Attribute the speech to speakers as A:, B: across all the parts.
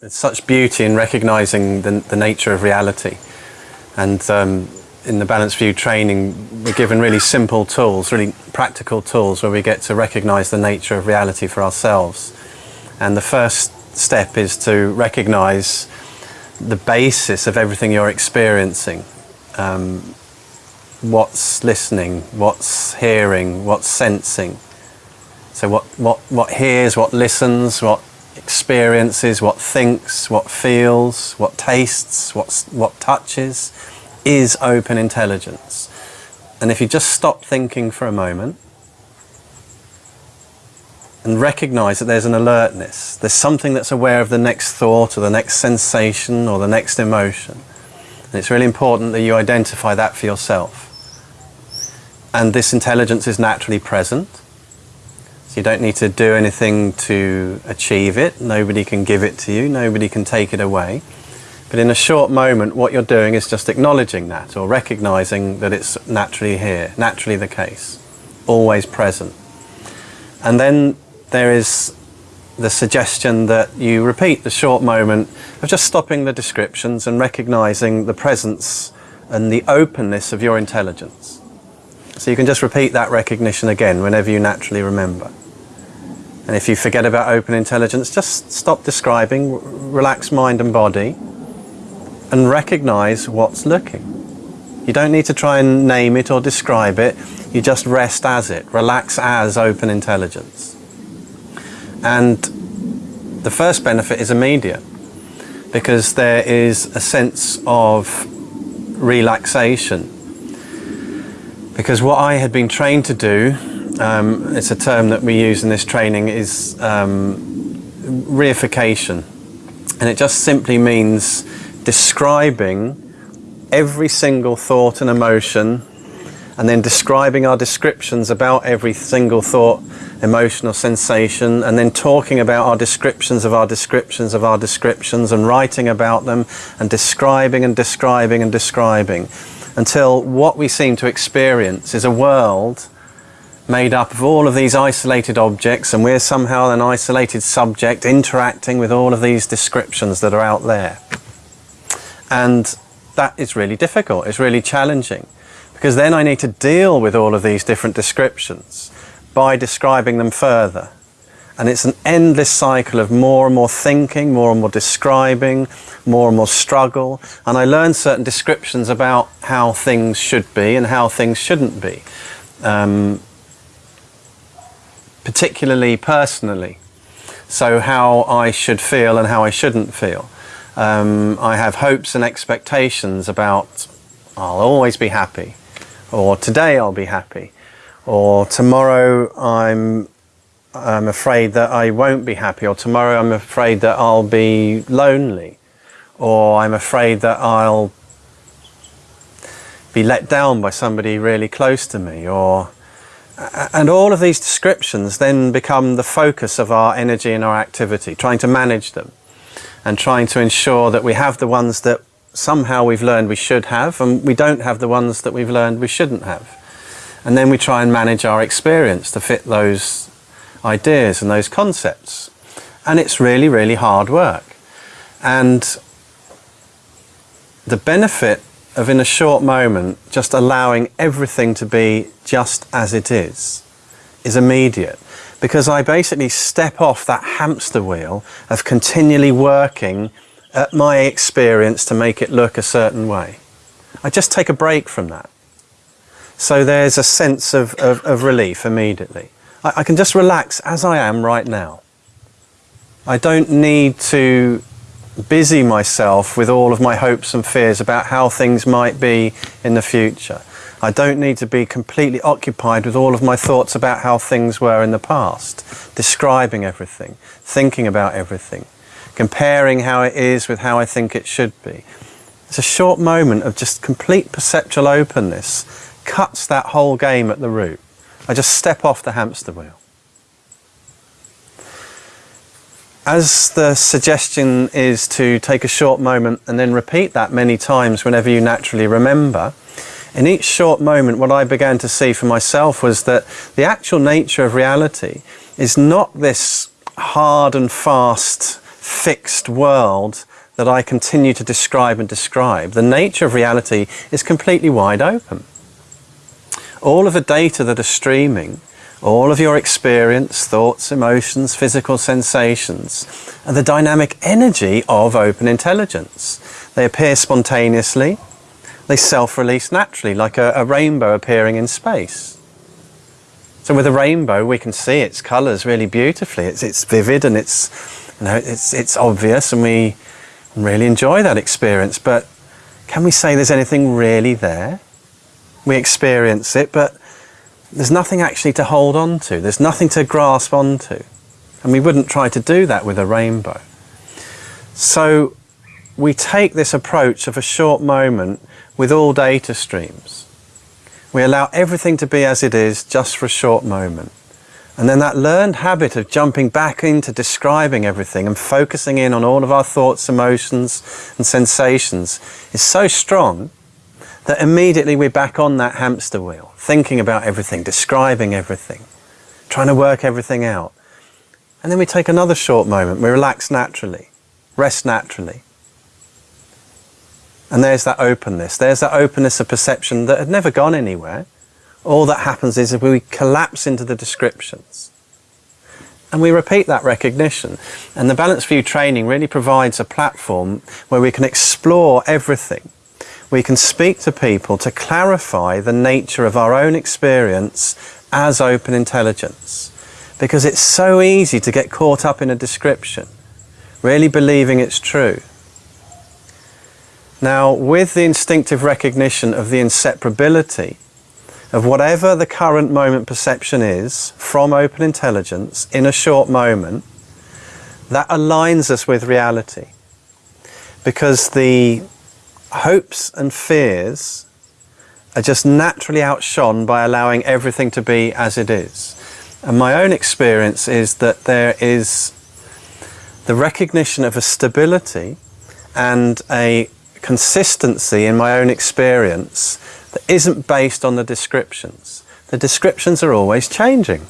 A: There's such beauty in recognizing the, the nature of reality. And um, in the Balanced View training, we're given really simple tools, really practical tools where we get to recognize the nature of reality for ourselves. And the first step is to recognize the basis of everything you're experiencing. Um, what's listening, what's hearing, what's sensing. So what, what, what hears, what listens, what experiences, what thinks, what feels, what tastes, what, what touches, is open intelligence. And if you just stop thinking for a moment and recognize that there's an alertness, there's something that's aware of the next thought or the next sensation or the next emotion. And it's really important that you identify that for yourself. And this intelligence is naturally present. You don't need to do anything to achieve it. Nobody can give it to you. Nobody can take it away. But in a short moment, what you're doing is just acknowledging that or recognizing that it's naturally here, naturally the case, always present. And then there is the suggestion that you repeat the short moment of just stopping the descriptions and recognizing the presence and the openness of your intelligence. So you can just repeat that recognition again whenever you naturally remember. And if you forget about open intelligence, just stop describing, relax mind and body, and recognize what's looking. You don't need to try and name it or describe it, you just rest as it, relax as open intelligence. And the first benefit is immediate because there is a sense of relaxation because what I had been trained to do, um, it's a term that we use in this training, is um, reification. And it just simply means describing every single thought and emotion and then describing our descriptions about every single thought, emotion or sensation and then talking about our descriptions of our descriptions of our descriptions and writing about them and describing and describing and describing until what we seem to experience is a world made up of all of these isolated objects and we're somehow an isolated subject interacting with all of these descriptions that are out there. And that is really difficult, it's really challenging because then I need to deal with all of these different descriptions by describing them further and it's an endless cycle of more and more thinking, more and more describing, more and more struggle. And I learn certain descriptions about how things should be and how things shouldn't be. Um, particularly personally. So how I should feel and how I shouldn't feel. Um, I have hopes and expectations about I'll always be happy, or today I'll be happy, or tomorrow I'm I'm afraid that I won't be happy, or tomorrow I'm afraid that I'll be lonely, or I'm afraid that I'll be let down by somebody really close to me, or and all of these descriptions then become the focus of our energy and our activity, trying to manage them and trying to ensure that we have the ones that somehow we've learned we should have and we don't have the ones that we've learned we shouldn't have. And then we try and manage our experience to fit those ideas and those concepts. And it's really, really hard work. And the benefit of in a short moment just allowing everything to be just as it is is immediate because I basically step off that hamster wheel of continually working at my experience to make it look a certain way. I just take a break from that. So there's a sense of, of, of relief immediately. I, I can just relax as I am right now. I don't need to busy myself with all of my hopes and fears about how things might be in the future. I don't need to be completely occupied with all of my thoughts about how things were in the past, describing everything, thinking about everything, comparing how it is with how I think it should be. It's a short moment of just complete perceptual openness cuts that whole game at the root. I just step off the hamster wheel. As the suggestion is to take a short moment and then repeat that many times whenever you naturally remember, in each short moment what I began to see for myself was that the actual nature of reality is not this hard and fast fixed world that I continue to describe and describe. The nature of reality is completely wide open. All of the data that are streaming, all of your experience, thoughts, emotions, physical sensations, are the dynamic energy of open intelligence. They appear spontaneously, they self-release naturally, like a, a rainbow appearing in space. So with a rainbow, we can see its colours really beautifully. It's, it's vivid and it's, you know, it's, it's obvious and we really enjoy that experience. But can we say there's anything really there? We experience it, but there's nothing actually to hold on to. There's nothing to grasp onto. And we wouldn't try to do that with a rainbow. So we take this approach of a short moment with all data streams. We allow everything to be as it is just for a short moment. And then that learned habit of jumping back into describing everything and focusing in on all of our thoughts, emotions and sensations is so strong that immediately we're back on that hamster wheel, thinking about everything, describing everything, trying to work everything out. And then we take another short moment, we relax naturally, rest naturally, and there's that openness. There's that openness of perception that had never gone anywhere. All that happens is if we collapse into the descriptions. And we repeat that recognition. And the Balanced View training really provides a platform where we can explore everything. We can speak to people to clarify the nature of our own experience as open intelligence. Because it's so easy to get caught up in a description, really believing it's true. Now, with the instinctive recognition of the inseparability of whatever the current moment perception is from open intelligence in a short moment, that aligns us with reality. Because the hopes and fears are just naturally outshone by allowing everything to be as it is. And my own experience is that there is the recognition of a stability and a consistency in my own experience that isn't based on the descriptions. The descriptions are always changing.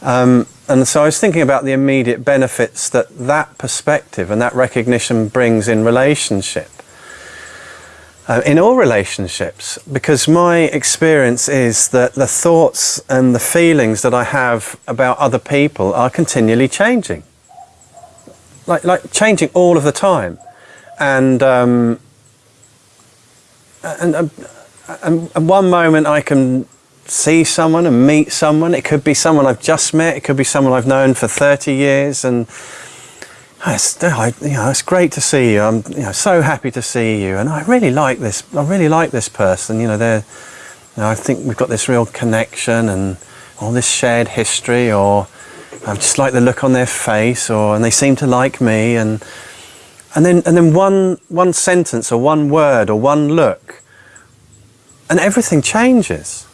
A: Um, and so I was thinking about the immediate benefits that that perspective and that recognition brings in relationship. Uh, in all relationships, because my experience is that the thoughts and the feelings that I have about other people are continually changing. Like, like changing all of the time and um, and, and, and one moment I can see someone and meet someone. It could be someone I've just met. It could be someone I've known for 30 years. And it's, you know, it's great to see you. I'm you know, so happy to see you. And I really like this. I really like this person. You know, they're, you know, I think we've got this real connection and all this shared history or I just like the look on their face or, and they seem to like me. And, and then and then one one sentence or one word or one look and everything changes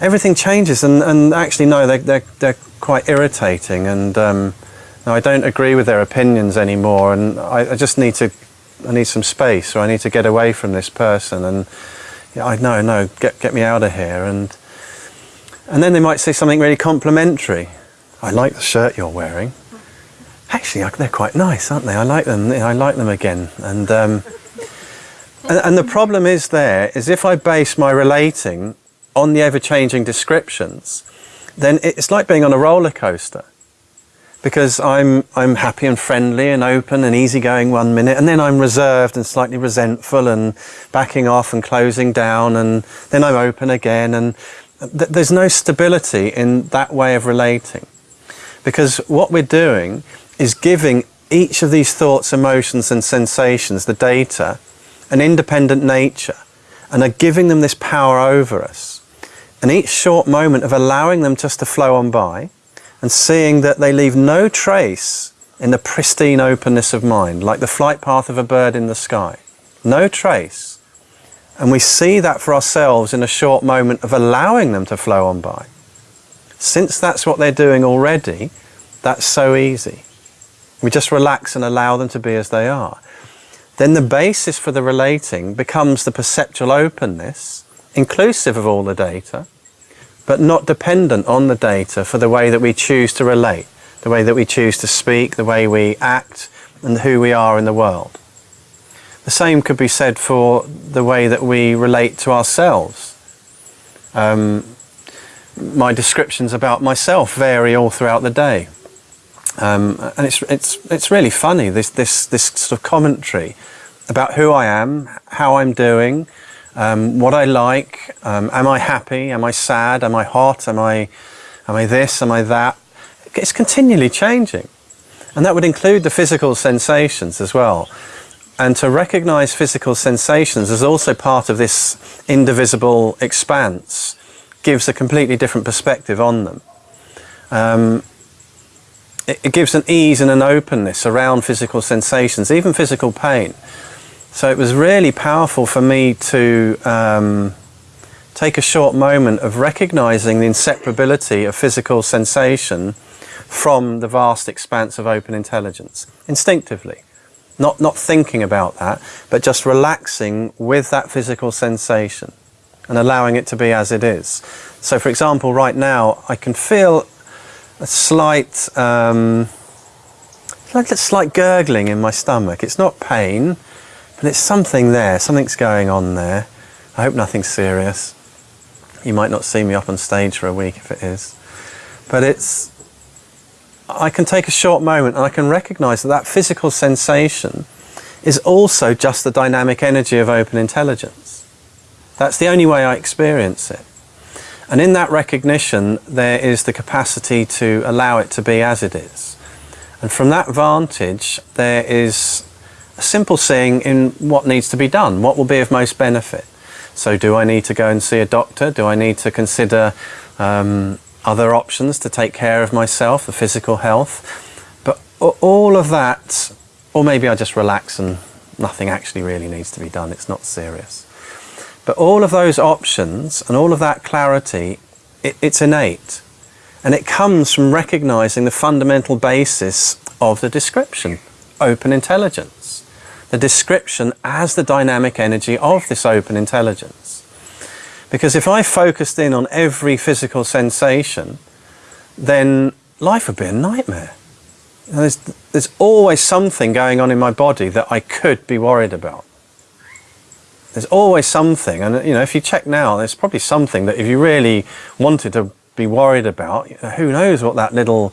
A: everything changes and, and actually no they, they're, they're quite irritating and um, no, I don't agree with their opinions anymore and I, I, just need to I need some space or I need to get away from this person and yeah, I know no get, get me out of here and and then they might say something really complimentary I like the shirt you're wearing actually they're quite nice, aren't they? I like them. I like them again. And, um, and the problem is there is if I base my relating on the ever-changing descriptions, then it's like being on a roller coaster because I'm I'm happy and friendly and open and easygoing one minute and then I'm reserved and slightly resentful and backing off and closing down and then I'm open again and th there's no stability in that way of relating because what we're doing is giving each of these thoughts, emotions and sensations, the data, an independent nature and are giving them this power over us. And each short moment of allowing them just to flow on by and seeing that they leave no trace in the pristine openness of mind, like the flight path of a bird in the sky. No trace. And we see that for ourselves in a short moment of allowing them to flow on by. Since that's what they're doing already, that's so easy. We just relax and allow them to be as they are. Then the basis for the relating becomes the perceptual openness, inclusive of all the data, but not dependent on the data for the way that we choose to relate. the way that we choose to speak, the way we act, and who we are in the world. The same could be said for the way that we relate to ourselves. Um, my descriptions about myself vary all throughout the day. Um, and it's, it's, it's really funny, this, this, this sort of commentary about who I am, how I'm doing, um, what I like, um, am I happy, am I sad, am I hot, am I, am I this, am I that? It's continually changing. And that would include the physical sensations as well. And to recognize physical sensations as also part of this indivisible expanse gives a completely different perspective on them. Um, it, it gives an ease and an openness around physical sensations, even physical pain. So it was really powerful for me to um, take a short moment of recognizing the inseparability of physical sensation from the vast expanse of open intelligence, instinctively. Not, not thinking about that, but just relaxing with that physical sensation and allowing it to be as it is. So for example, right now, I can feel a slight, um, like a slight gurgling in my stomach. It's not pain, but it's something there, something's going on there. I hope nothing's serious. You might not see me up on stage for a week if it is. But it's, I can take a short moment and I can recognize that that physical sensation is also just the dynamic energy of open intelligence. That's the only way I experience it. And in that recognition, there is the capacity to allow it to be as it is. And from that vantage, there is a simple seeing in what needs to be done, what will be of most benefit. So do I need to go and see a doctor? Do I need to consider um, other options to take care of myself, the physical health? But all of that, or maybe I just relax and nothing actually really needs to be done, it's not serious. But all of those options and all of that clarity, it, it's innate. And it comes from recognizing the fundamental basis of the description, open intelligence. The description as the dynamic energy of this open intelligence. Because if I focused in on every physical sensation, then life would be a nightmare. There's, there's always something going on in my body that I could be worried about there's always something, and you know, if you check now, there's probably something that if you really wanted to be worried about, who knows what that little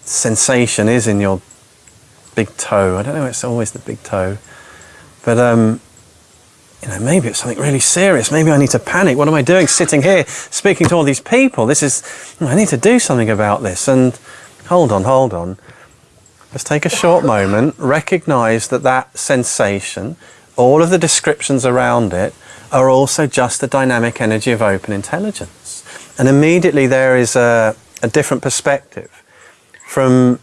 A: sensation is in your big toe. I don't know, it's always the big toe. But, um, you know, maybe it's something really serious. Maybe I need to panic. What am I doing sitting here speaking to all these people? This is, I need to do something about this. And hold on, hold on. Let's take a short moment, recognize that that sensation all of the descriptions around it are also just the dynamic energy of open intelligence. And immediately there is a, a different perspective. From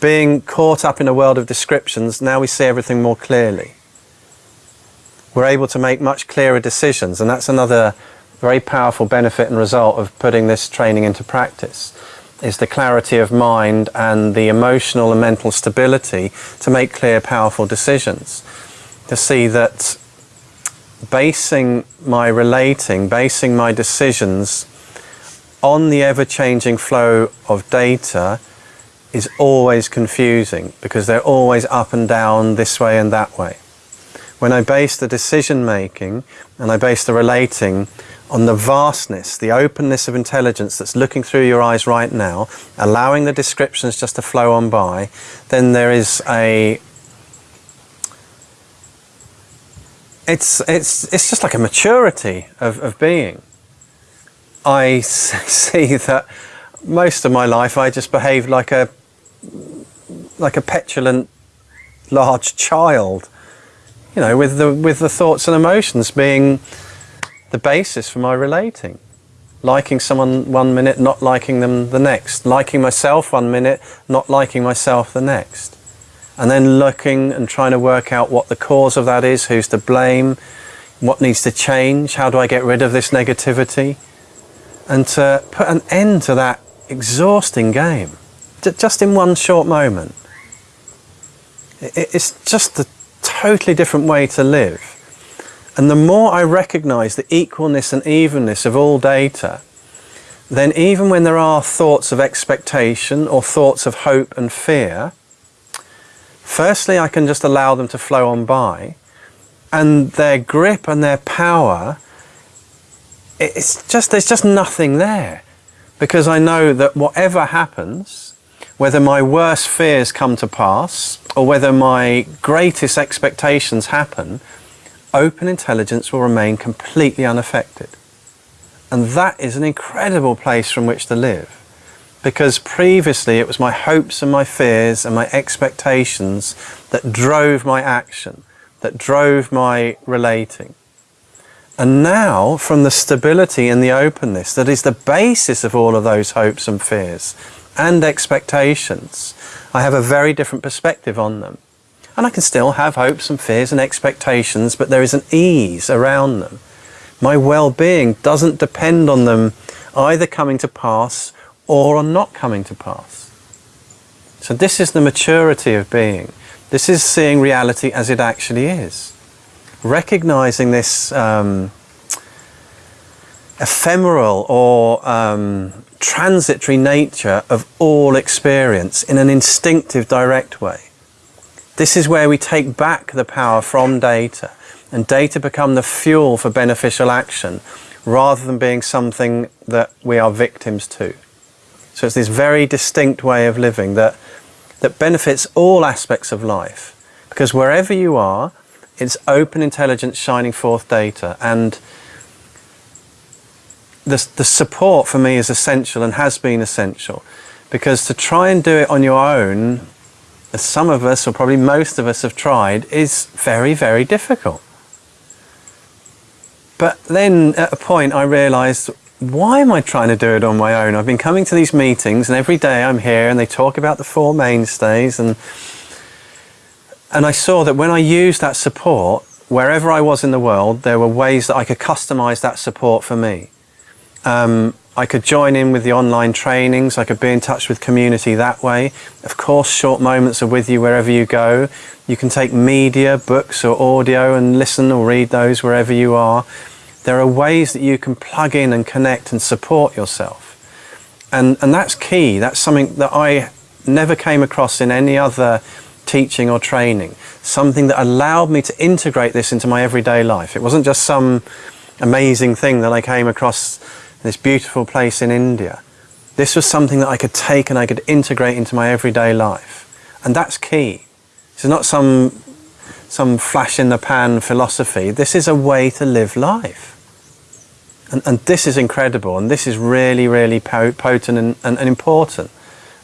A: being caught up in a world of descriptions, now we see everything more clearly. We're able to make much clearer decisions, and that's another very powerful benefit and result of putting this training into practice is the clarity of mind and the emotional and mental stability to make clear, powerful decisions to see that basing my relating, basing my decisions on the ever-changing flow of data is always confusing because they're always up and down this way and that way. When I base the decision making and I base the relating on the vastness, the openness of intelligence that's looking through your eyes right now, allowing the descriptions just to flow on by, then there is a it's it's it's just like a maturity of, of being. I see that most of my life I just behaved like a like a petulant large child, you know, with the with the thoughts and emotions being the basis for my relating. Liking someone one minute, not liking them the next. Liking myself one minute, not liking myself the next and then looking and trying to work out what the cause of that is, who's to blame, what needs to change, how do I get rid of this negativity, and to put an end to that exhausting game, just in one short moment. It's just a totally different way to live. And the more I recognize the equalness and evenness of all data, then even when there are thoughts of expectation or thoughts of hope and fear, firstly I can just allow them to flow on by and their grip and their power it's just there's just nothing there because I know that whatever happens whether my worst fears come to pass or whether my greatest expectations happen open intelligence will remain completely unaffected. And that is an incredible place from which to live because previously it was my hopes and my fears and my expectations that drove my action that drove my relating. And now, from the stability and the openness that is the basis of all of those hopes and fears and expectations, I have a very different perspective on them. And I can still have hopes and fears and expectations, but there is an ease around them. My well-being doesn't depend on them either coming to pass or on not coming to pass. So this is the maturity of being. This is seeing reality as it actually is recognizing this um, ephemeral or um, transitory nature of all experience in an instinctive, direct way. This is where we take back the power from data and data become the fuel for beneficial action rather than being something that we are victims to. So it's this very distinct way of living that, that benefits all aspects of life because wherever you are, it's open intelligence shining forth data and the, the support for me is essential and has been essential. Because to try and do it on your own as some of us or probably most of us have tried is very very difficult. But then at a point I realized why am I trying to do it on my own? I've been coming to these meetings and every day I'm here and they talk about the four mainstays and and I saw that when I used that support, wherever I was in the world, there were ways that I could customize that support for me. Um, I could join in with the online trainings, I could be in touch with community that way. Of course, short moments are with you wherever you go. You can take media, books or audio and listen or read those wherever you are. There are ways that you can plug in and connect and support yourself. And, and that's key. That's something that I never came across in any other teaching or training, something that allowed me to integrate this into my everyday life. It wasn't just some amazing thing that I came across this beautiful place in India. This was something that I could take and I could integrate into my everyday life. And that's key. This is not some, some flash in the pan philosophy. This is a way to live life. And, and this is incredible and this is really, really potent and, and, and important.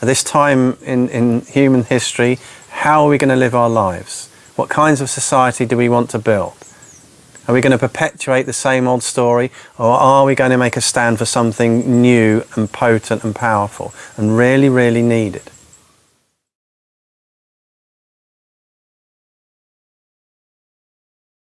A: At this time in, in human history, how are we going to live our lives? What kinds of society do we want to build? Are we going to perpetuate the same old story or are we going to make a stand for something new and potent and powerful and really, really needed?